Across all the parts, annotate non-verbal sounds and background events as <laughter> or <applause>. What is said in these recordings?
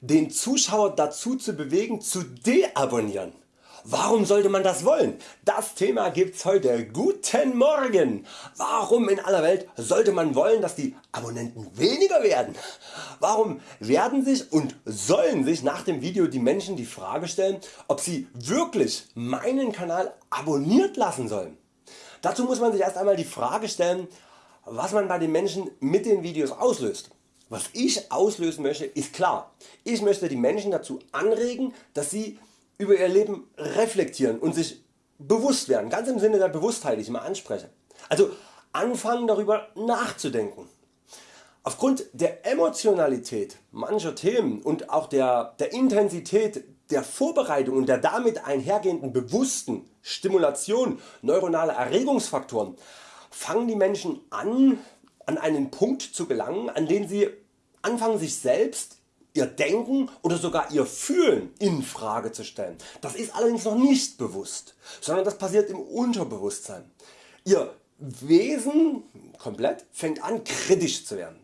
den Zuschauer dazu zu bewegen zu deabonnieren. Warum sollte man das wollen? Das Thema gibt's heute. Guten Morgen! Warum in aller Welt sollte man wollen dass die Abonnenten weniger werden? Warum werden sich und sollen sich nach dem Video die Menschen die Frage stellen ob sie wirklich meinen Kanal abonniert lassen sollen? Dazu muss man sich erst einmal die Frage stellen was man bei den Menschen mit den Videos auslöst. Was ich auslösen möchte ist klar. Ich möchte die Menschen dazu anregen dass sie über ihr Leben reflektieren und sich bewusst werden, ganz im Sinne der Bewusstheit die ich immer anspreche. Also anfangen darüber nachzudenken. Aufgrund der Emotionalität mancher Themen und auch der, der Intensität der Vorbereitung und der damit einhergehenden bewussten Stimulation neuronaler Erregungsfaktoren fangen die Menschen an an einen Punkt zu gelangen an den sie anfangen sich selbst ihr Denken oder sogar ihr Fühlen in Frage zu stellen. Das ist allerdings noch nicht bewusst, sondern das passiert im Unterbewusstsein. Ihr Wesen komplett fängt an kritisch zu werden.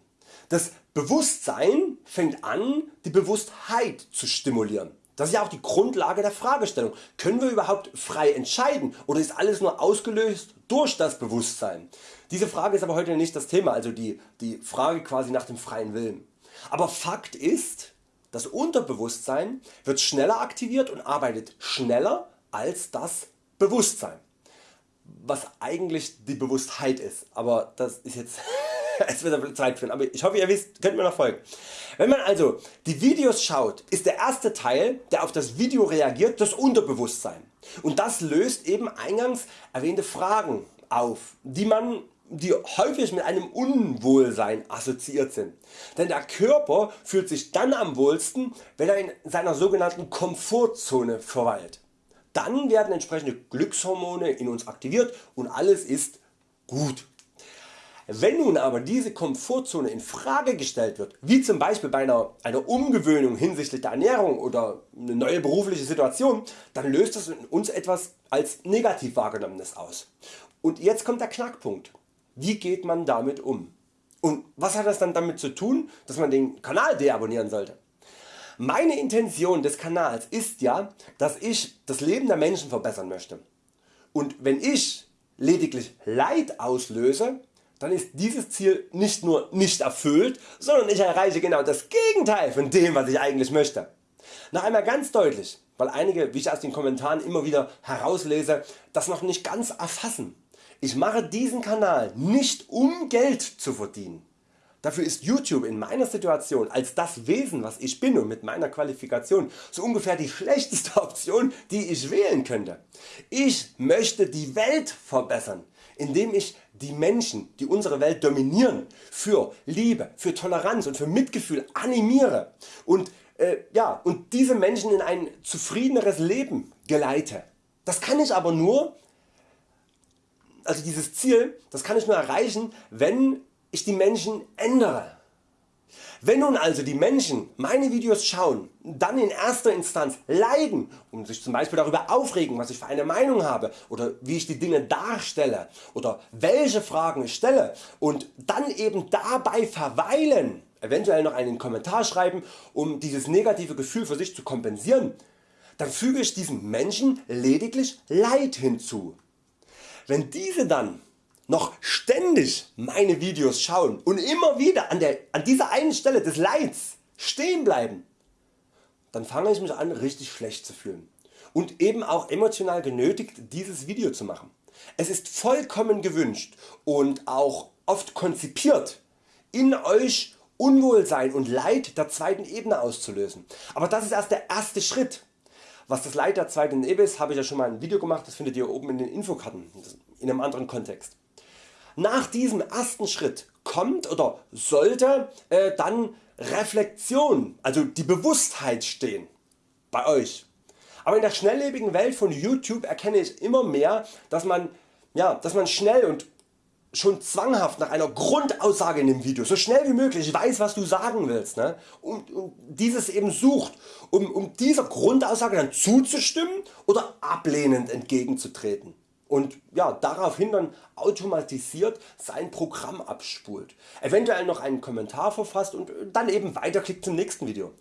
Das Bewusstsein fängt an die Bewusstheit zu stimulieren. Das ist ja auch die Grundlage der Fragestellung. Können wir überhaupt frei entscheiden oder ist alles nur ausgelöst durch das Bewusstsein? Diese Frage ist aber heute nicht das Thema, also die, die Frage quasi nach dem freien Willen. Aber Fakt ist, das Unterbewusstsein wird schneller aktiviert und arbeitet schneller als das Bewusstsein. Was eigentlich die Bewusstheit ist, aber das ist jetzt <laughs> <laughs> es wird Zeit führen, aber ich hoffe ihr wisst, könnt mir noch folgen. Wenn man also die Videos schaut, ist der erste Teil der auf das Video reagiert das Unterbewusstsein und das löst eben eingangs erwähnte Fragen auf, die man die häufig mit einem Unwohlsein assoziiert sind. Denn der Körper fühlt sich dann am wohlsten wenn er in seiner sogenannten Komfortzone verweilt. Dann werden entsprechende Glückshormone in uns aktiviert und alles ist gut. Wenn nun aber diese Komfortzone in Frage gestellt wird, wie zum Beispiel bei einer, einer Umgewöhnung hinsichtlich der Ernährung oder eine neue berufliche Situation, dann löst das in uns etwas als negativ wahrgenommenes aus. Und jetzt kommt der Knackpunkt. Wie geht man damit um? Und was hat das dann damit zu tun, dass man den Kanal deabonnieren sollte? Meine Intention des Kanals ist ja, dass ich das Leben der Menschen verbessern möchte. Und wenn ich lediglich Leid auslöse, dann ist dieses Ziel nicht nur nicht erfüllt, sondern ich erreiche genau das Gegenteil von dem was ich eigentlich möchte. Noch einmal ganz deutlich, weil einige wie ich aus den Kommentaren immer wieder herauslese das noch nicht ganz erfassen. Ich mache diesen Kanal nicht um Geld zu verdienen. Dafür ist YouTube in meiner Situation als das Wesen was ich bin und mit meiner Qualifikation so ungefähr die schlechteste <laughs> Option die ich wählen könnte. Ich möchte die Welt verbessern indem ich die Menschen die unsere Welt dominieren für Liebe, für Toleranz und für Mitgefühl animiere und, äh, ja, und diese Menschen in ein zufriedeneres Leben geleite. Das kann ich aber nur also dieses Ziel das kann ich nur erreichen wenn ich die Menschen ändere. Wenn nun also die Menschen meine Videos schauen, dann in erster Instanz leiden und sich zum Beispiel darüber aufregen was ich für eine Meinung habe oder wie ich die Dinge darstelle oder welche Fragen ich stelle und dann eben dabei verweilen, eventuell noch einen Kommentar schreiben um dieses negative Gefühl für sich zu kompensieren, dann füge ich diesen Menschen lediglich Leid hinzu. Wenn diese dann noch ständig meine Videos schauen und immer wieder an, der, an dieser einen Stelle des Leids stehen bleiben, dann fange ich mich an richtig schlecht zu fühlen und eben auch emotional genötigt dieses Video zu machen. Es ist vollkommen gewünscht und auch oft konzipiert in Euch Unwohlsein und Leid der zweiten Ebene auszulösen. Aber das ist erst der erste Schritt. Was das Leid der zweiten Ebene ist, habe ich ja schon mal ein Video gemacht, das findet ihr oben in den Infokarten in einem anderen Kontext. Nach diesem ersten Schritt kommt oder sollte äh, dann Reflexion, also die Bewusstheit stehen bei Euch. Aber in der schnelllebigen Welt von YouTube erkenne ich immer mehr, dass man, ja, dass man schnell und schon zwanghaft nach einer Grundaussage in dem Video, so schnell wie möglich weiß was du sagen willst ne? und, und dieses eben sucht, um, um dieser Grundaussage dann zuzustimmen oder ablehnend entgegenzutreten und ja, daraufhin dann automatisiert sein Programm abspult, eventuell noch einen Kommentar verfasst und dann eben weiterklickt zum nächsten Video.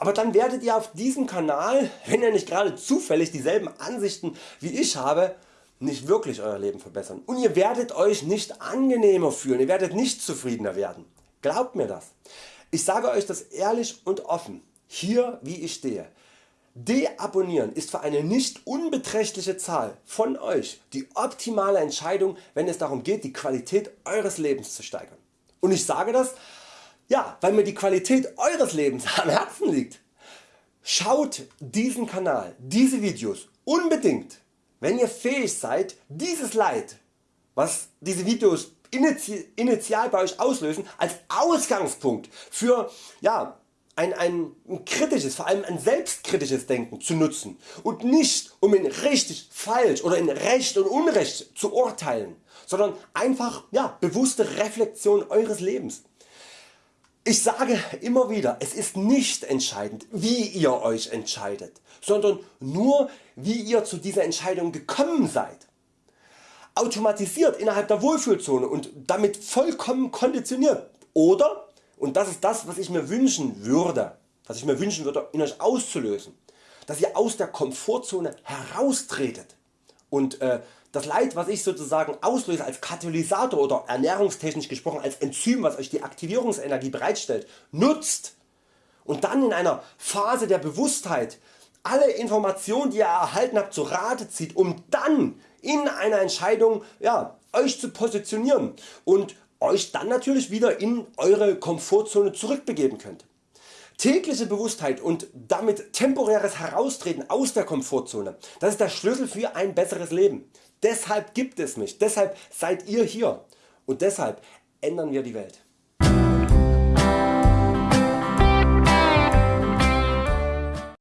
aber dann werdet ihr auf diesem Kanal, wenn ihr nicht gerade zufällig dieselben Ansichten wie ich habe, nicht wirklich Euer Leben verbessern und ihr werdet Euch nicht angenehmer fühlen, ihr werdet nicht zufriedener werden. Glaubt mir das. Ich sage Euch das ehrlich und offen, hier wie ich stehe. Deabonnieren ist für eine nicht unbeträchtliche Zahl von Euch die optimale Entscheidung wenn es darum geht die Qualität Eures Lebens zu steigern. Und ich sage das ja, weil mir die Qualität Eures Lebens am Herzen liegt. Schaut diesen Kanal, diese Videos unbedingt, wenn ihr fähig seid dieses Leid, was diese Videos initial bei Euch auslösen, als Ausgangspunkt für ja, ein, ein kritisches, vor allem ein selbstkritisches Denken zu nutzen und nicht um in richtig, falsch oder in Recht und Unrecht zu urteilen, sondern einfach ja, bewusste Reflexion Eures Lebens. Ich sage immer wieder, es ist nicht entscheidend wie ihr Euch entscheidet, sondern nur wie ihr zu dieser Entscheidung gekommen seid. Automatisiert innerhalb der Wohlfühlzone und damit vollkommen konditioniert oder, und das ist das was ich mir wünschen würde, was ich mir wünschen würde in Euch auszulösen, dass ihr aus der Komfortzone heraustretet und äh, das Leid was ich sozusagen auslöse als Katalysator oder ernährungstechnisch gesprochen als Enzym was Euch die Aktivierungsenergie bereitstellt nutzt und dann in einer Phase der Bewusstheit alle Informationen die ihr erhalten habt zu Rate zieht um dann in einer Entscheidung ja, Euch zu positionieren und Euch dann natürlich wieder in Eure Komfortzone zurückbegeben könnt. Tägliche Bewusstheit und damit temporäres Heraustreten aus der Komfortzone, das ist der Schlüssel für ein besseres Leben. Deshalb gibt es mich, deshalb seid ihr hier und deshalb ändern wir die Welt.